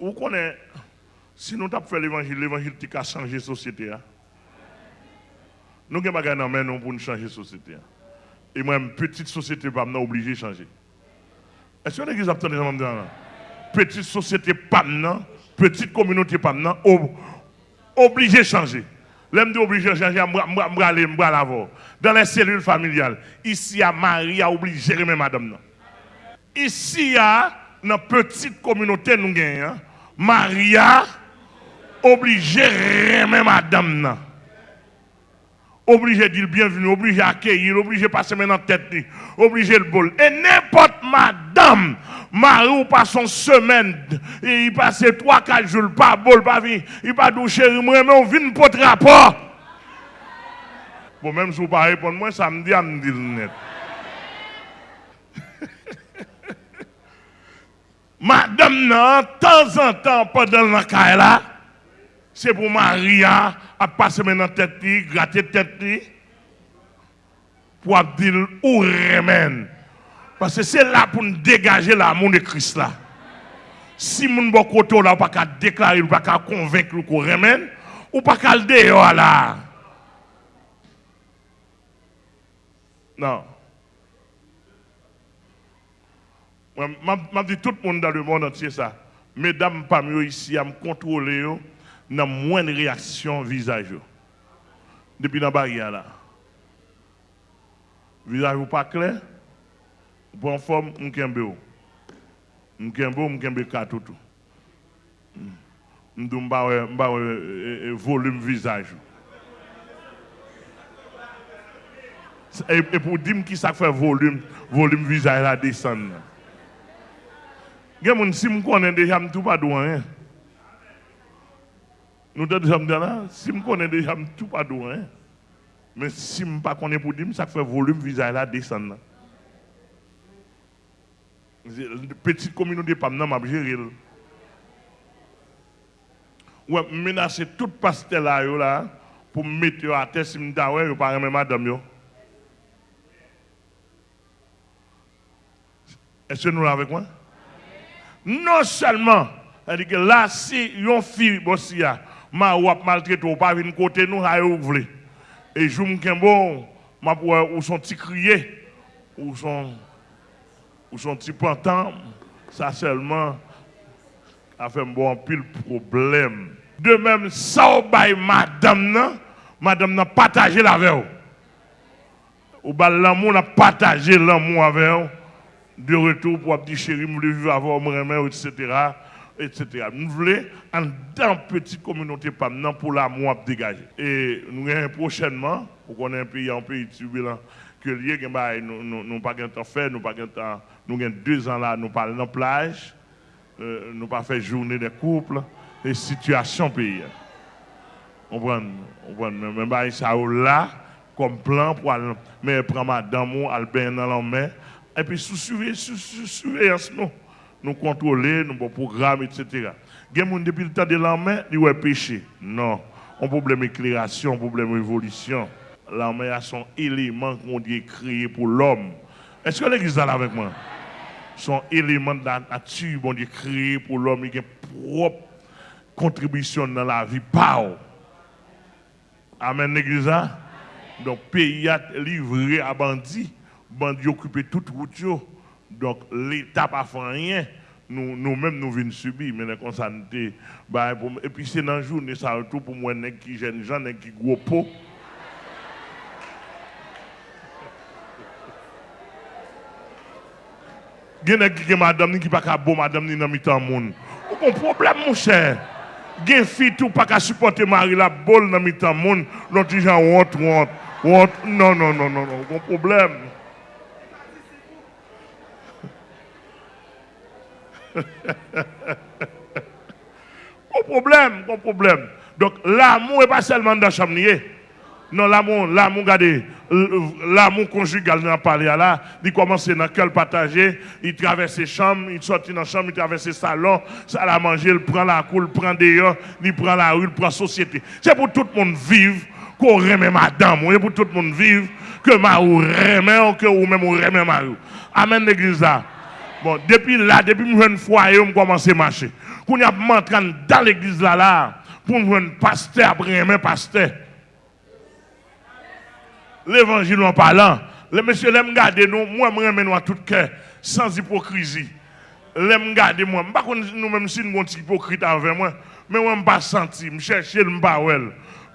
vous connaissez, si nous avons fait l'évangile, l'évangile qui a changé la société. Hein? Nous avons des choses nous pour changer la société. hein. Et moi, petite société, obligé de changer. Est-ce que l'église a entendu ça? Petite société, petite communauté, pas obligé de changer. L'homme dit obligé de changer, aller, Dans les cellules familiales, ici, à Marie a obligé de madame. Ici, dans la petite communauté, nous gagnons, hein, Maria obligé de remettre madame. non. Obligé de dire bienvenue, obligé d'accueillir, obligé de passer maintenant tête, li, obligé le bol. Et n'importe madame, Marie ou pas son semaine, il passe 3-4 jours, pas bol, pas vie, il pas douche, moi, mais on vient pour rapport. Bon, même si vous ne pas répondre, moi, ça me dit, me dire net. Madame, de temps en temps, pendant la caille c'est pour Maria à passer maintenant tête, gratter tête, pour dire où remène. Parce que c'est là pour nous dégager l'amour de Christ là. Si moun bon côté là, ou pas qu'à déclarer, ou pas qu'à convaincre qu'on remène, ou pas qu'à le dehors là. Non. Moi, Je dis tout le monde dans le monde entier ça. Mesdames parmi eux ici, à me contrôler, moins de réaction visage. Depuis la barrière là. Visage pas clair, en forme, on kembe ou. On kembe ou, on kembe katou tout. On mba euh, euh, volume visage. Et, et pour dire qui ça fait volume, volume visage là descend. là. Gen moun si m konnen déjà m tout pas. Nous disons là, si m konnen déjà tout pas. Hein. Mais si m pas konnen pour dire ça fait volume visage là descend. là. C'est- Petite communauté pas nan m'a gérer. Ouais, menacer tout pasteur là là pour me mettre à terre si ouais yo pas remet madame. Est-ce que nous avec moi? Non seulement, là, si yon fille bossia, ma ou ap maltraité ou pas vinn côté nous, ha ou vle. Et jou m'kembo, ma pou ou son petit crier, ou son, ou son petit pantan, ça seulement a fait un bon pile problème. De même, ça ou bay madame nan, madame nan partagé la avec ou. Ou ba l'amour n'a partagé l'amour avec de retour pour dire chérie, je vivre avant mon etc. etc. Nous voulons, en dans petite communauté, pour l'amour dégager. Et nous avons prochainement, pour qu'on ait un pays, un pays turbulent, que lié, bah, nous nous pas de temps faire, nous pas de temps, nous avons deux ans là, nous parlons la plage, euh, nous pas fait journée des couples, et situation pays. On prend, on mais bah, ça là, comme plan pour aller, mais prendre madame Albert dans la main, et puis sous surveillance, nous, nous contrôler, nous bon programme, etc. Il y a des gens depuis le temps de la main, ils ont péché. Non. Un problème d'éclairation, un problème d'évolution. La main a son élément qu'on dit créé pour l'homme. Est-ce que l'église est là avec moi? Son élément de la nature, bon Dieu, créé pour l'homme, il a une propre contribution dans la vie. Pau. Amen, l'église. hein? Donc, pays a livré à bandits, bandits occupé toute route. Donc, l'État pas fait rien. Nous- Nous-mêmes, nous, venons subir, mais nous sommes bah, Et puis, c'est dans ça retour pour moi, nèg qui jeune gens, nèg qui gros pot. Gen nèg qui pas ka bon madame ni dans. Ou kon problème mon cher. Gen fi tout pas ka supporter mari la bol dans mi-temps moun, l'autre jan honte honte. Non non non non non, problème. Pas problème, pas problème. Donc l'amour n'est pas seulement dans la chambre. Non, l'amour, l'amour, regardez, l'amour conjugal, on a parlé là, il commence dans quel partager, il traverse les chambres, il sort dans la chambre, il traverse le salon, ça la manger, il prend la cour, il prend dehors, il prend la rue, il prend la société. C'est pour tout le monde vivre qu'on remet madame, c'est pour tout le monde vivre que ma ou remet, que ou même ou remet ma. Amen l'église là. Bon, depuis là, depuis que je foyer, je commence à marcher. Y a entré dans l'église là, là, pour nous un pasteur, après un pasteur. L'évangile en parlant, les messieurs, l'aiment garder nous, moi, je remets à tout cœur, sans hypocrisie. L'aime garder moi. Je ne sais pas si nous sommes hypocrites avec moi, mais moi, je ne pas senti, je cherche, je ne pas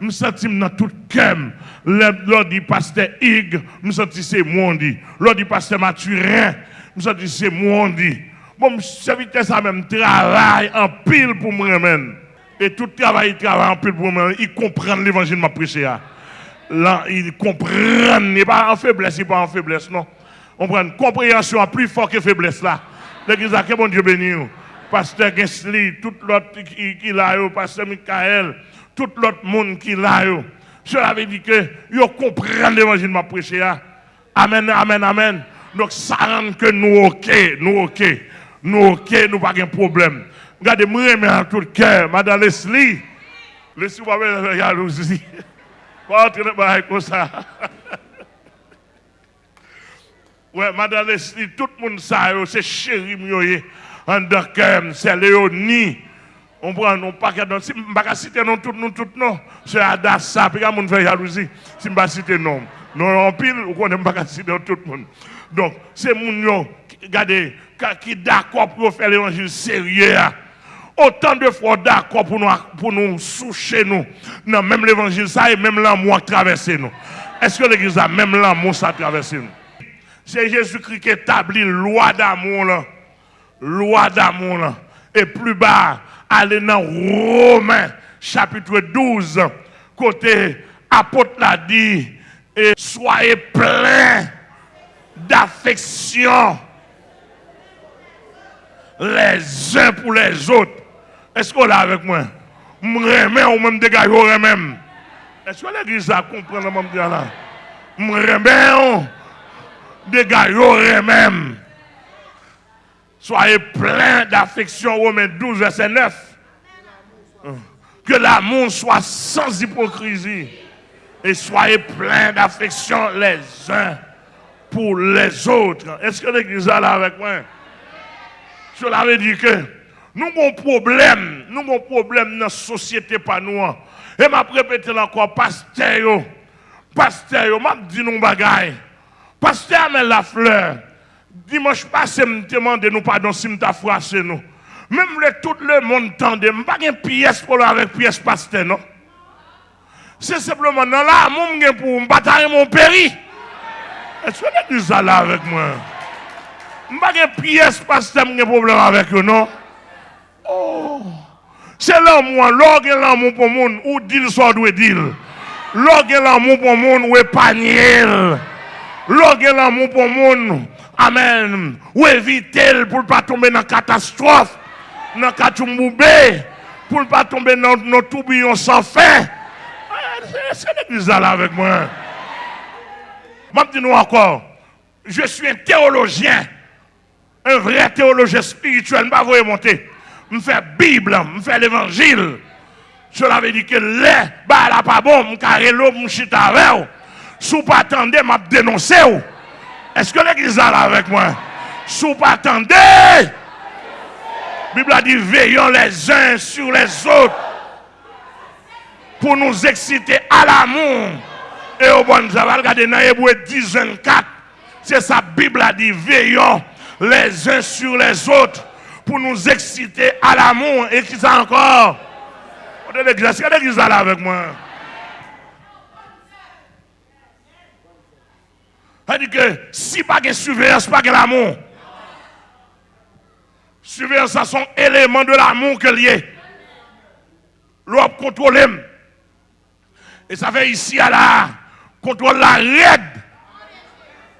je sens dans tout cœur. Lors du pasteur Hig, je sens c'est moi dit. Lors du pasteur Mathurin, je sens c'est moi dit. Bon, serviteur ça même travail en pile pour moi même. Et tout travail, il travaille en pile pour moi. Il comprend l'évangile que je prêché. Là, il comprend. Il n'est pas en faiblesse, il n'est pas en faiblesse, non. On prend une compréhension plus forte que faiblesse là. L'église a que bon Dieu béni. Pasteur Gensli, tout l'autre qui, qui l'a, pasteur Michael tout l'autre monde qui l'a. Cela veut dire que vous comprenez l'évangile je prêché. Amen, amen, amen. Donc ça rend que nous ok, nous ok, nous ok, nous pas de problème. Regardez, moi, je en tout cœur, Madame Leslie. Leslie, vous avez jalousie. Pas entrer dans comme ça. Ouais, Madame Leslie, tout le monde sait, c'est chéri, c'est Léonie. On prend non pas que si je ne citer non tout non tout non, c'est Adassa, puis mon fait jalousie si je ne citer non. Non en pile, on ne pas citer tout le monde. Donc c'est mon regardez qui d'accord pour faire l'évangile sérieux. Hein. Autant de fois d'accord pour nous pour nous soucher nous. Non, même l'évangile ça et même l'amour traverser nous. Est-ce que l'église a même l'amour ça traverser nous? C'est Jésus-Christ qui établit loi d'amour là. Loi d'amour là. Et plus bas Allez dans Romains chapitre 12, côté apôtre l'a dit, et soyez pleins d'affection les uns pour les autres. Est-ce qu'on est avec moi? M'remet ou même dégage au même. Est-ce que l'église a compris le même là? M'remet ou dégage au même. Soyez pleins d'affection, Romains 12, verset 9. Que l'amour soit sans hypocrisie. Et soyez pleins d'affection les uns pour les autres. Est-ce que l'église est là avec moi? Cela veut dire que nous avons un problème. Nous avons un problème dans la société pas nous. Et m'a répété encore, pasteur, pasteur, m'a dit nous bagaille. Pasteur, mais la fleur. Dimanche passé, me demande nous pardon si m'ta froissé nous. Même le, tout le monde tendait, je pas une pièce pour avec pièce pasteur, non? C'est simplement dans l'amour pour bataille mon péri. Est-ce que vous êtes là avec moi? Je pas une pièce pasteur, je problème avec eux, non? Oh! C'est l'amour, l'orgue l'amour pour le monde, ou dit soit doué dire. L'orgue l'amour pour le monde, ou panier. L'orgue l'amour pour le monde, Amen. Ou éviter pour ne pas tomber dans la catastrophe, dans la catastrophe, pour ne pas tomber dans nos tourbillons sans fin. C'est l'église avec moi. Je dis nous encore, je suis un théologien, un vrai théologien spirituel, je ne vais monter. Je fais Bible, je fais l'évangile. Cela veut dire que les, bah là pas bon, je carré l'eau, je chita avec. Si vous pas attendez, je dénoncer. Est-ce que l'église là avec moi? Si vous pas attendez, la Bible a dit veillons les uns sur les autres pour nous exciter à l'amour et au bon travail. Regardez dans Hébreu 10, 24. C'est ça, Bible a dit veillons les uns sur les autres pour nous exciter à l'amour. Et qui ça encore? Est-ce que l'église là avec moi? Cest dit que si pas de surveillance, pas de l'amour. Surveillance, c'est un élément de l'amour que lié. L'on contrôle. Et ça fait ici à là, contrôle la raide.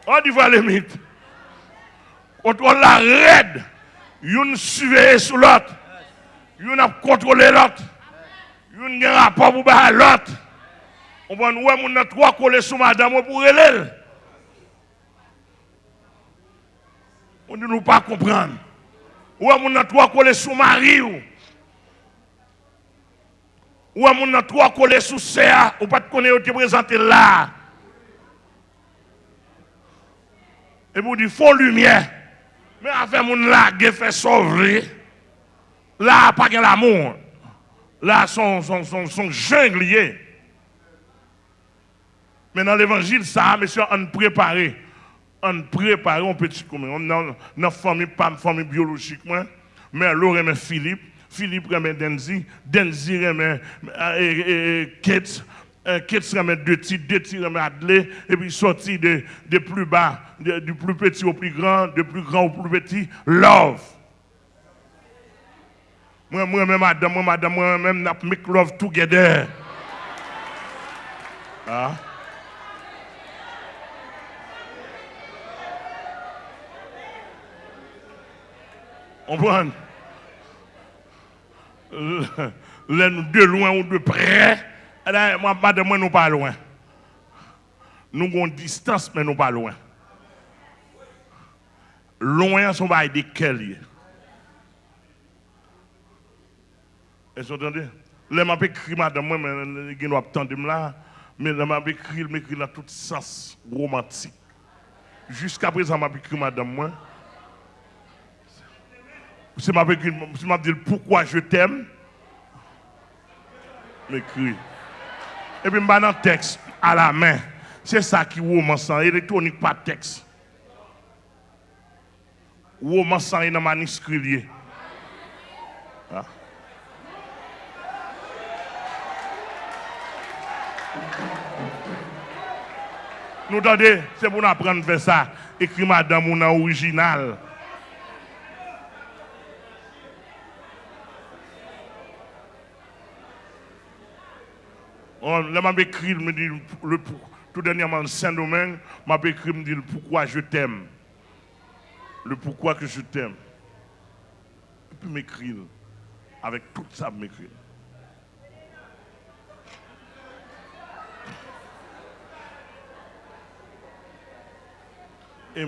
On dit voir limite. Contrôle la raide. Une surveille sur l'autre. Une a contrôlé l'autre. Une a un rapport pour l'autre. On va nous trois collés sur madame pour elle. On ne nous pas comprendre. Ou on a trois collés sous mari ou. Ou on a trois collés sous serre ou pas de connaître te présenter là. Et vous dites, faut lumière. Mais avec mon là, fait sauver. Là, pas l'amour. Là, son, son, son, son Mais dans l'évangile, ça, monsieur, on préparé. On préparé un petit comme On a une famille, pas une famille biologique, moi. Mais l'eau remet Philippe. Philippe remet Denzi. Denzi remet Kate. Kate remet deux titres remet Adley. Et puis sorti de, de plus bas, du plus petit au plus grand, du plus grand au plus petit, love. Moi, moi, même madame, moi, madame, moi, même, n'a love together. Ah. On prend. Nous de loin ou de près. Moi, madame, nous pas loin. Nous avons distance, mais nous pas loin. Loin, sont pas des quels. Est-ce entendez? Là, m'a écrit madame, moi, mais je attendre là, mais là, m'a écrit, m'écrit dans tout sens romantique. Jusqu'à présent, m'a écrit madame, moi. M'a écrit, m'a dit pourquoi je t'aime. M'écrit. Et puis, m'a dans texte à la main. C'est ça qui est romance, électronique, pas texte. Romance, dans le manuscrit. Ah. Nous attendez, c'est pour nous apprendre à faire ça. Écrit madame ou original. On m'a écrit, me dit, le, tout dernièrement, Saint-Domingue, m'a écrit, me dit pourquoi je t'aime. Le pourquoi que je t'aime. Et puis m'écrire, avec tout ça, m'écrire. et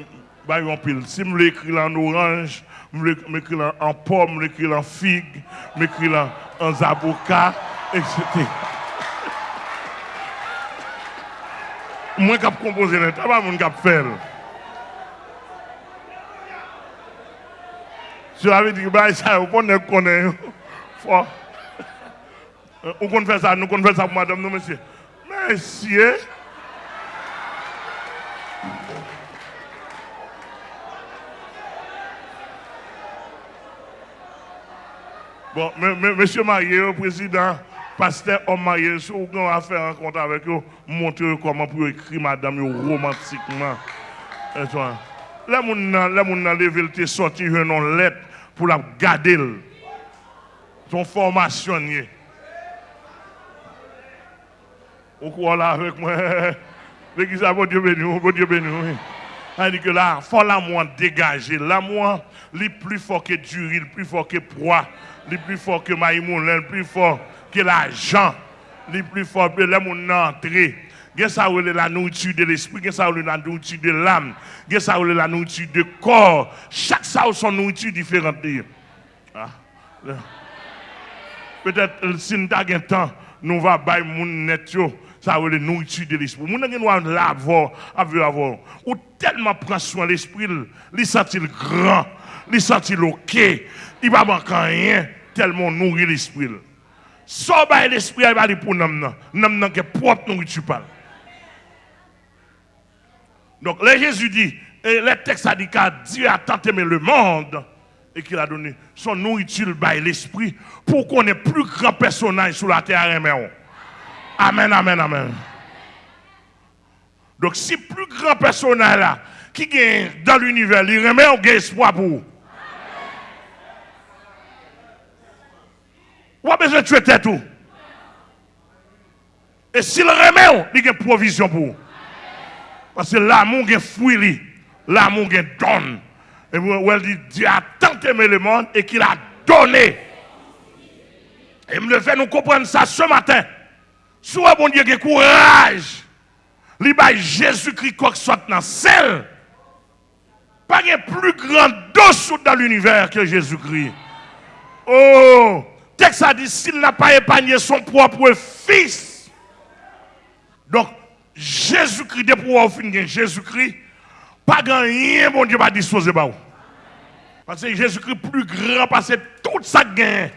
bah, pile. Si je l'écris en orange, je l'écris en pomme, je l'écris en figue, je l'écris en zaboka, etc. Moi, je composer le tabac, je vais faire. Je avais dit, bah, ça, on connaît. On connaît faire ça, nous connaissons ça pour madame, nous, monsieur. Monsieur. Bon, monsieur marié, président, pasteur homme marié, si vous avez fait compte avec eux, montrer comment pour écrire madame romantiquement. Et toi, mon a levé le sorti une lettre pour la garder. Son formation. Vous croyez là avec moi? L'église, bon Dieu béni, bon Dieu béni. Il dit que là, faut l'amour dégager. L'amour, il est plus fort que Durie, il est plus fort que Proie il est plus fort que est plus fort que l'argent, il est plus fort que les gens entré. Qu'est-ce que la nourriture de l'esprit, qu'est-ce que la nourriture de l'âme, qu'est-ce que la nourriture du corps. Chaque ça a son nourriture différente. Ah. Peut-être si nous avons temps, nous allons faire mon net, ça veut la nourriture de l'esprit. Nous avons l'avoir, avoir. Ou tellement prendre soin de l'esprit, il sent grand, il sent ok, il va manquer rien tellement nourrir l'esprit. Ça va l'esprit, va aller pour nous. Nous avons propre nourriture. Donc, là, Jésus dit, et le texte a dit que Dieu a tant aimé le monde et qu'il a donné son nourriture by l'esprit pour qu'on ait plus grand personnage sur la terre. Amen, amen, amen. Donc, si plus grand personnage qui gagne dans l'univers, il remet, un espoir pour vous. Ou a besoin de tuer tout. Et s'il remet, il y a une provision pour vous. Parce que l'amour est fruit, l'amour est donne. Et vous dit, Dieu a tant aimé le monde et qu'il a donné. Et me le fait nous comprendre ça ce matin. Soit bon Dieu qui courage. Il Jésus-Christ quoi que soit dans celle. Pas de plus grand dos dans l'univers que Jésus-Christ. Oh, texte a dit s'il n'a pas épargné son propre fils. Donc, Jésus-Christ, de pouvoir finir Jésus-Christ, pas rien, bon Dieu va disposer. Parce que Jésus-Christ plus grand, parce que tout ça gain.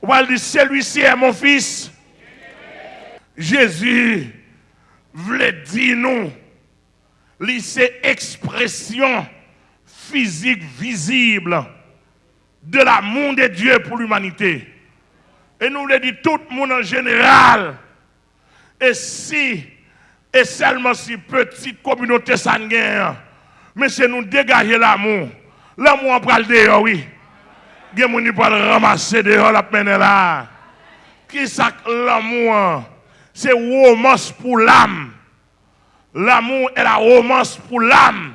On va dire, celui-ci est mon fils. Jésus voulait dire nous, c'est expression physique visible de l'amour de Dieu pour l'humanité. Et nous le dit tout le monde en général. Et si, et seulement si petite communauté sanguine, mais c'est nous dégager l'amour. L'amour, on parle dehors, oui. Y a des gens ramasser dehors la peine là. Qui ça l'amour? C'est romance pour l'âme. L'amour est la romance pour l'âme.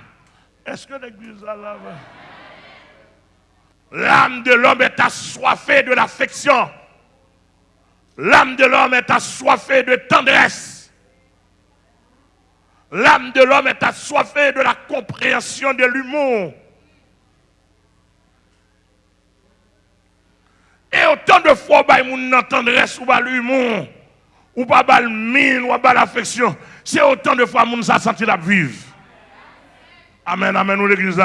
Est-ce que l'église a là L'âme de l'homme est assoiffée de l'affection. L'âme de l'homme est assoiffée de tendresse. L'âme de l'homme est assoiffée de la compréhension de l'humour. Et autant de fois, bah, mon tendresse ou bah, l'humour, ou pas bah, le mine, ou pas l'affection, c'est autant de fois mon ça senti la vivre. Amen, amen, nous l'église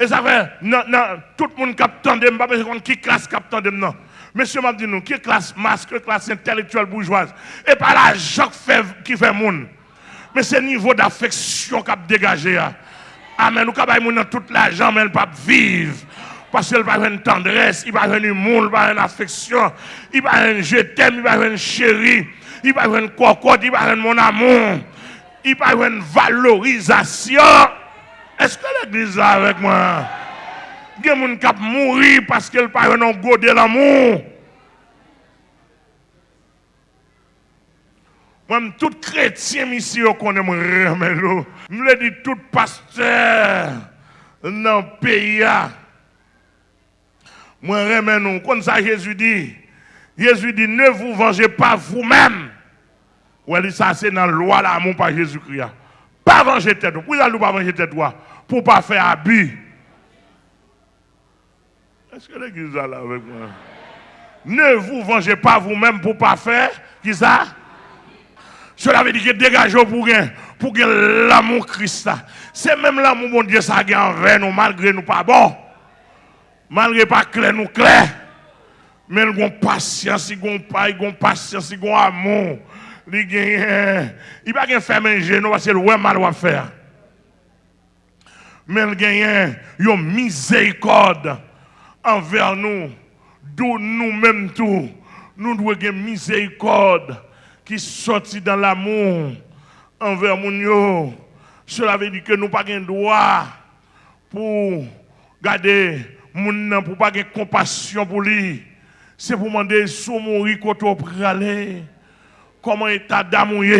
Et ça fait, non, non, tout le monde capte tandem, pas besoin qui classe capte tandem, non. Monsieur m'a dit nous, qui classe masque, classe intellectuelle bourgeoise, et pas l'argent qui fait monde. Mais c'est le niveau d'affection qui a dégagé. Amen. Nous avons tout l'argent, mais pas vivre. Parce qu'elle va avoir une tendresse, il va avoir un humour, il va avoir une affection, il va avoir un je t'aime, il va avoir une chérie, il va avoir une cocotte, il va avoir mon amour, il va avoir une valorisation. Est-ce que l'église est avec moi? Il y a des gens qui mourir parce qu'elle pas un go de l'amour. Moi, tout chrétien ici, on connaît mon remède. Je le dis tout pasteur dans le pays. Moi, remède nous. Comme ça, Jésus dit, Jésus dit, ne vous vengez pas vous-même. Oui, ça, c'est dans la loi l'amour par Jésus-Christ. Pas venger tête. Pourquoi ne pas venger tête? Pour ne pas faire abus. Est-ce que l'église est là avec moi? Ne vous vengez pas vous-même pour ne pas faire. Qui ça? Cela veut dire que dégagez pour gagner pour l'amour Christ. C'est même l'amour, mon Dieu, ça gagne envers nous, malgré nous pas bon. Malgré pas clair, nous clair. Mais nous avons patience, nous avons pas, nous avons patience, nous avons amour. Il ne va pas faire manger, nous, parce que le mal va faire. Mais il gagne une miséricorde envers nous, d'où nous-mêmes tout, nous devons avoir miséricorde qui sortit dans l'amour envers nous. Cela veut dire que nous n'avons pas de droit pour garder mon pour pas avoir compassion pour lui. C'est pour demander si mourir quand on aller. Comment état d'amour? Il y a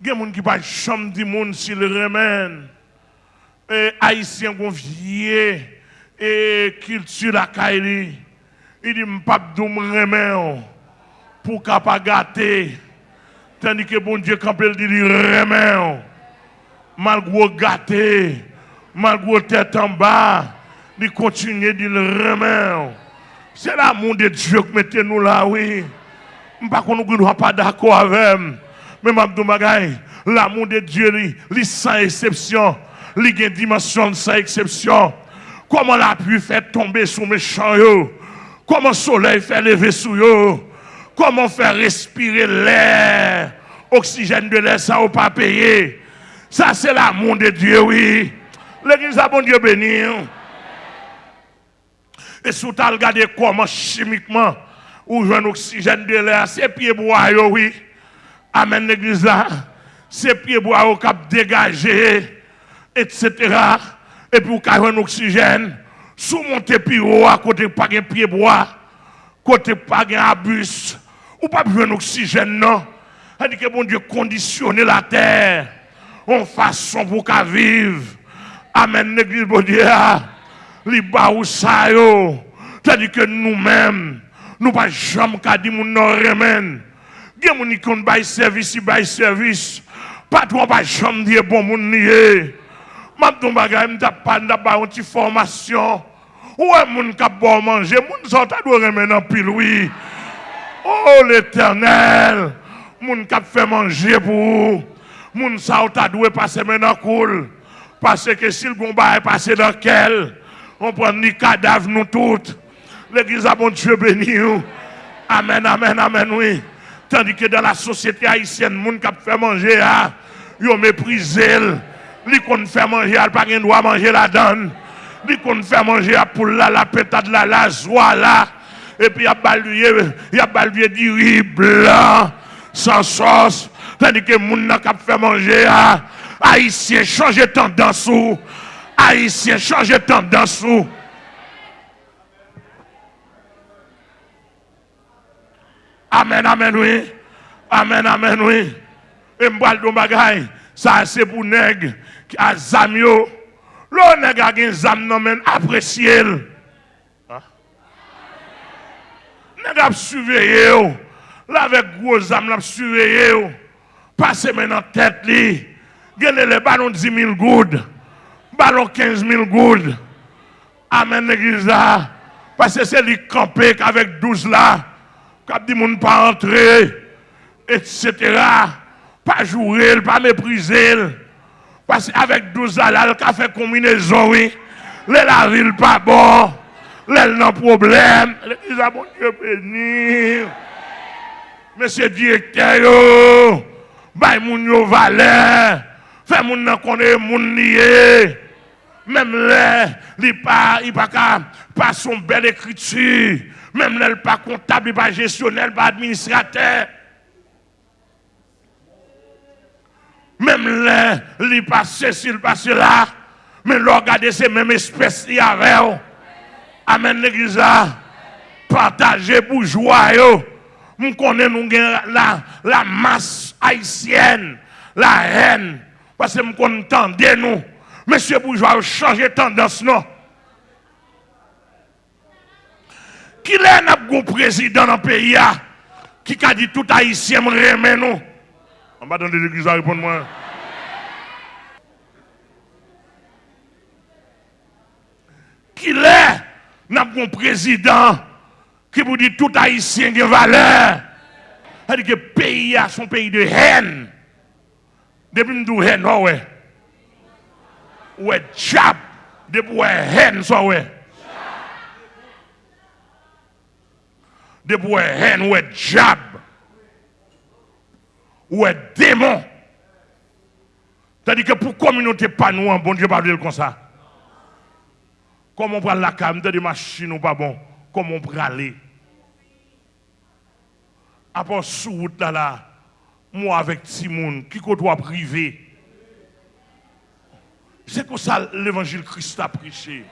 des gens qui ne pas jamais dire s'il remène. Et Haïtiens vont vieillir et culture la Kaili. Il dit, pas de remet pour pas gâter. Tandis que bon Dieu, quand il dit, remet malgré gâter, malgré tête en bas, il continue de le remet. C'est l'amour de Dieu que mettez nous là, oui. Je ne suis pas d'accord avec Mais je l'amour de Dieu, il sans exception. Il a dimension sans exception. Comment la pluie fait tomber sur mes champs Comment le soleil fait lever sur eux Comment faire respirer l'air? Oxygène de l'air, ça n'a pas payé. Ça, c'est l'amour de Dieu, oui. L'église a bon Dieu béni. Et si regardez comment chimiquement, ou un oxygène de l'air, c'est pieds bois, oui. Amen, l'église là. C'est pieds bois au cap dégagé, etc et vous avez un oxygène, sous monter à côté pas de pied bois, côté pas de abus, ou pas besoin d'oxygène, non. cest que bon Dieu conditionne la terre en façon pour qu'elle vive. Amen, l'église, bon Dieu, ba ou yo. C'est-à-dire que nous-mêmes, nous pas jamais qu'à dire mon non bail service, bail service. Pas toi pas jamais dire bon nié. Mabdou bagay, m'ta pas pas une petite formation. Ouais, moun ka bon manger, moun doit remettre en pile, oui. Oh, l'éternel, moun ka fait manger pour vous. Moun sa ta doit passer maintenant cool. Parce que si le combat est passé dans quel, On prend ni cadavre, nous toutes. L'église a bon Dieu béni. Amen, amen, amen, oui. Tandis que dans la société haïtienne, gens qui fait manger, ils ont méprisé. Ils qu'on fait manger, ils pas droit manger la donne. Ils qu'on fait manger pour la, la pétade, la, la joie là. Et puis il y a balué, il y a balué du riz blanc, sans sauce. Tandis que les gens qui fait manger, haïtiens, changez tendance. Haïtiens, changez tendance. Amen, amen, oui. Amen, amen, oui. Et m'bal do bagay, ça c'est pour nèg qui a zam yo. Nèg a gen zam nan men apprécier. Hein? Nèg a surveiller yo. Là avec gros zam l'a surveiller yo. Passe maintenant tête li. Gene le ballon 10 000 goudes. Ballon 15 000 goudes. Amen, l'église là. Parce que c'est lui campé avec 12 là. Quand dit moun pas etc. Pas jouer, pas mépriser. Parce qu'avec 12 là, il a fait combinaison, oui. Les la pas bon. Les non problème. L'église a bon Dieu béni. Monsieur directeur, yo. Bay moun yo valeur. Fait moun nan connaît moun. Même là, il pas pas pas son belle écriture. Même là, il pas comptable, il pas gestionnaire, pas administrateur. Même là, il pas ceci, il pas cela. Mais regardez ces mêmes espèces y avait. Amen l'église Partagez bourgeois yo. Nous connaissons la, la masse haïtienne, la haine. Parce que nous connaissons nous. Monsieur bourgeois, changé tendance non? Qui est un président dans le pays qui a dit tout haïtien nous? On va donner l'église à répondre moi. Qui est un président qui vous dit tout haïtien de valeur C'est-à-dire que le pays a son pays de haine. Depuis nous haine, ouais. Ouais, jab. Depuis haine, ça ouais. de pour haine ou diable ou démon. C'est-à-dire que pour la communauté pas nous, bon Dieu pas comme ça. Comment on prend la cam de machine ou pas bon, comment on prend aller? Après sous route là, là, moi avec Timoun, qui côtoie privé. C'est comme ça l'évangile Christ a prêché.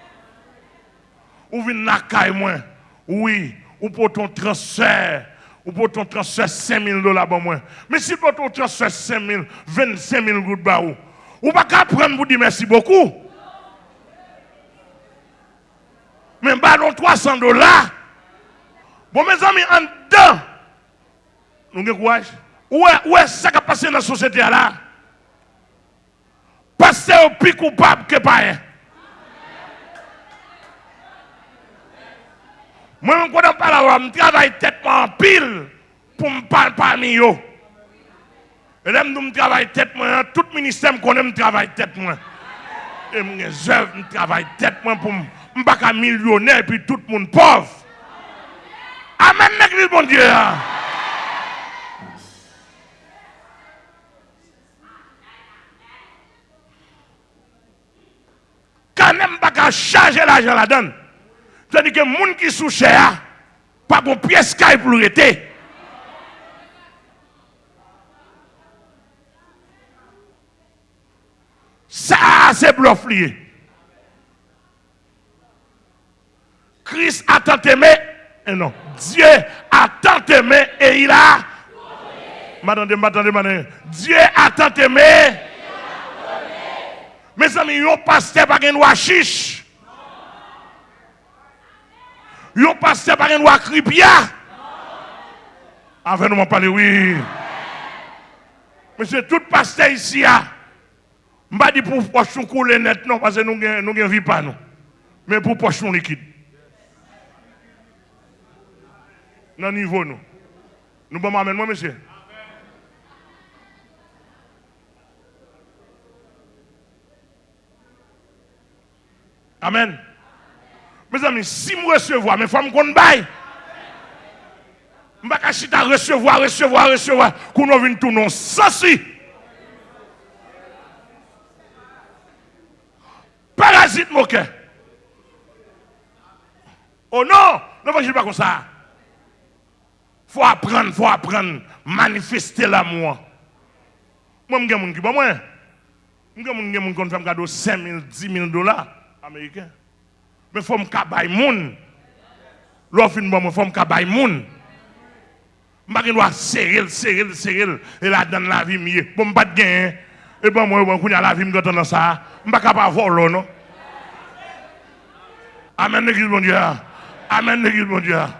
Ou vient na moi? Oui, ou pour ton transfert, ou pour ton transfert 5 000 dollars pour moi. Mais si pour ton transfert 5 000, 25 000 gouttes, ou, ou pas qu'à prendre pour dire merci beaucoup. Mais bah, 300 dollars. Bon, mes amis, en dedans, nous avons courage. Où est ce qui a passé dans la société là? Passer au plus coupable que pas Moi, je ne pas je travaille tête en pile pour me parler parmi eux. Et là, je travaille tête moi, tout ministère me connaît, je travaille tête moi. Et mes œuvres, je travaille tête moi pour ne pas millionnaire et puis tout le monde pauvre. Amen, l'église, mon Dieu. Quand même pas charger l'argent la donne. C'est-à-dire que les gens qui sont chers, pas bon pièce qui pour l'été. Ça, c'est bluff lié. Christ a tant aimé, et non, Dieu a tant aimé et il a. M'attendez, m'attendez, m'attendez. Dieu a tant aimé. Mes amis, yon pasteur pas un chiche. Yon pasteur par un roi cripia. Avec nous, on parle, oui. Monsieur, tout pasteur ici, je ne pas dire pour pochon couler net, non, parce que nous ne vivons pas, nous. Mais pour pochon liquide. Dans niveau, nous. Nous pouvons m'amener, moi, monsieur. Amen. Mes amis, si je recevoir, mais il faut me connaître bail. Je vais pas recevoir, recevoir, recevoir, qu'on vu tout non. Si. Parasite mon cœur. Oh non, ne pas pas comme ça. faut apprendre, faut apprendre, manifester l'amour. Moi, je suis un qui moi. Je suis un qui fait un cadeau 5 000, 10 000 dollars américains. men fòm kabay moun. Lò fin bon men fòm kabay moun. Mba gen lwa seril, seril, seril, e la dan la vi miye. Bon mbat gen, eh? e bon mwen mwen kounya la vi mgotan nan sa, mba kapa volo non. Amen negil bon diya. Amen negil bon diya.